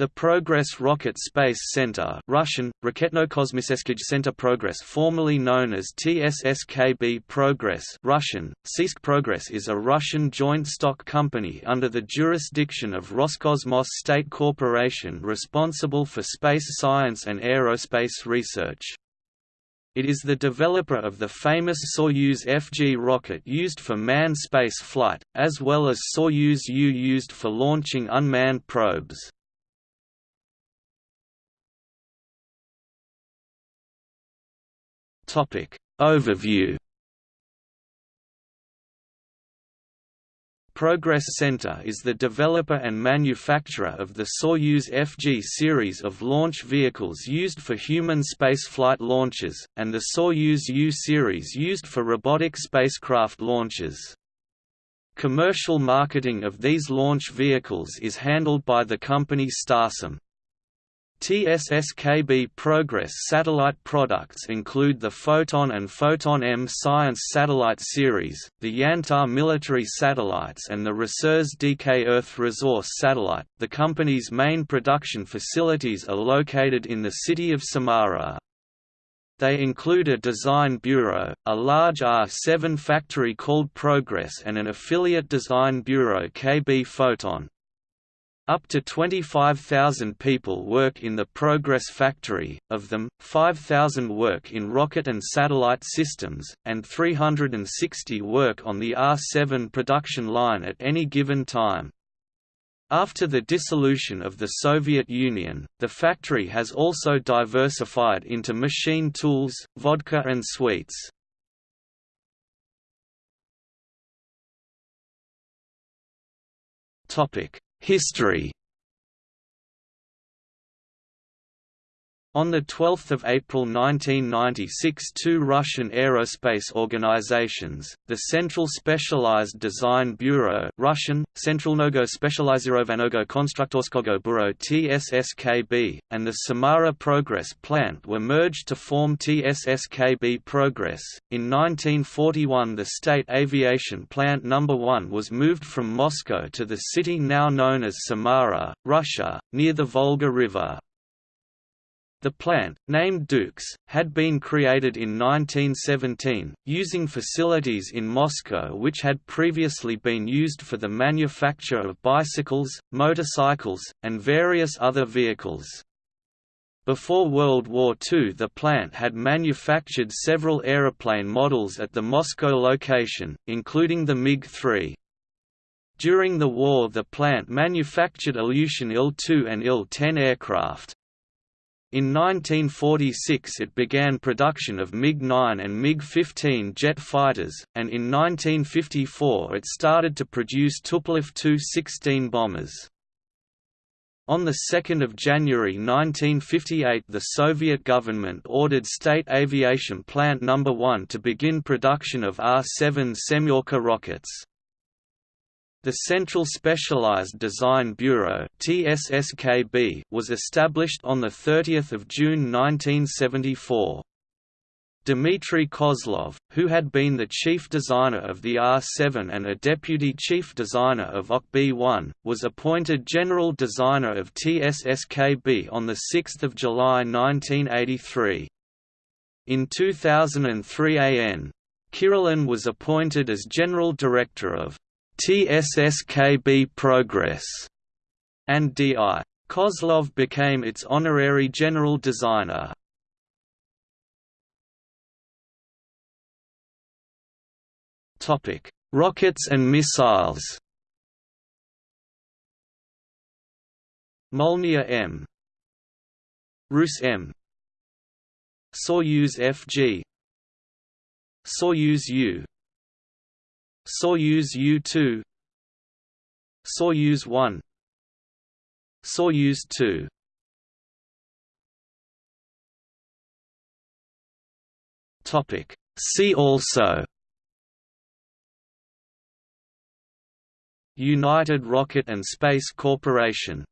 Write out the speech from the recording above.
The Progress Rocket Space Center Russian, Center Progress formerly known as TSSKB Progress Russian, Sisk Progress is a Russian joint stock company under the jurisdiction of Roscosmos State Corporation responsible for space science and aerospace research. It is the developer of the famous Soyuz FG rocket used for manned space flight, as well as Soyuz U used for launching unmanned probes. Topic Overview Progress Center is the developer and manufacturer of the Soyuz FG series of launch vehicles used for human spaceflight launches, and the Soyuz U series used for robotic spacecraft launches. Commercial marketing of these launch vehicles is handled by the company Starsem. TSSKB Progress satellite products include the Foton and Foton M Science Satellite Series, the Yantar military satellites and the Resurs DK Earth Resource Satellite. The company's main production facilities are located in the city of Samara. They include a design bureau, a large R7 factory called Progress and an affiliate design bureau KB Foton. Up to 25,000 people work in the Progress factory, of them, 5,000 work in rocket and satellite systems, and 360 work on the R-7 production line at any given time. After the dissolution of the Soviet Union, the factory has also diversified into machine tools, vodka and sweets. Topic History On 12 April 1996 two Russian aerospace organizations, the Central Specialized Design Bureau Russian, Centralnogo Specializirovannogo Konstruktorskogo Bureau TSSKB, and the Samara Progress Plant were merged to form TSSKB Progress. In 1941 the State Aviation Plant No. 1 was moved from Moscow to the city now known as Samara, Russia, near the Volga River. The plant, named Duks, had been created in 1917, using facilities in Moscow which had previously been used for the manufacture of bicycles, motorcycles, and various other vehicles. Before World War II the plant had manufactured several aeroplane models at the Moscow location, including the MiG-3. During the war the plant manufactured Ilyushin Il-2 and Il-10 aircraft. In 1946 it began production of MiG-9 and MiG-15 jet fighters, and in 1954 it started to produce Tupolev Tu-16 bombers. On 2 January 1958 the Soviet government ordered State Aviation Plant No. 1 to begin production of R-7 Semyorka rockets. The Central Specialized Design Bureau was established on the 30th of June 1974. Dmitry Kozlov, who had been the chief designer of the R7 and a deputy chief designer of OKB-1, was appointed general designer of TSSKB on 6 July 1983. In 2003 AN. Kirillin was appointed as general director of TSSKB Progress, and D.I. Kozlov became its honorary general designer. Topic: Rockets and missiles. Molniya M. Rus M. Soyuz FG Soyuz U Soyuz U-2 Soyuz 1 Soyuz 2 Topic. See also. United Rocket and Space Corporation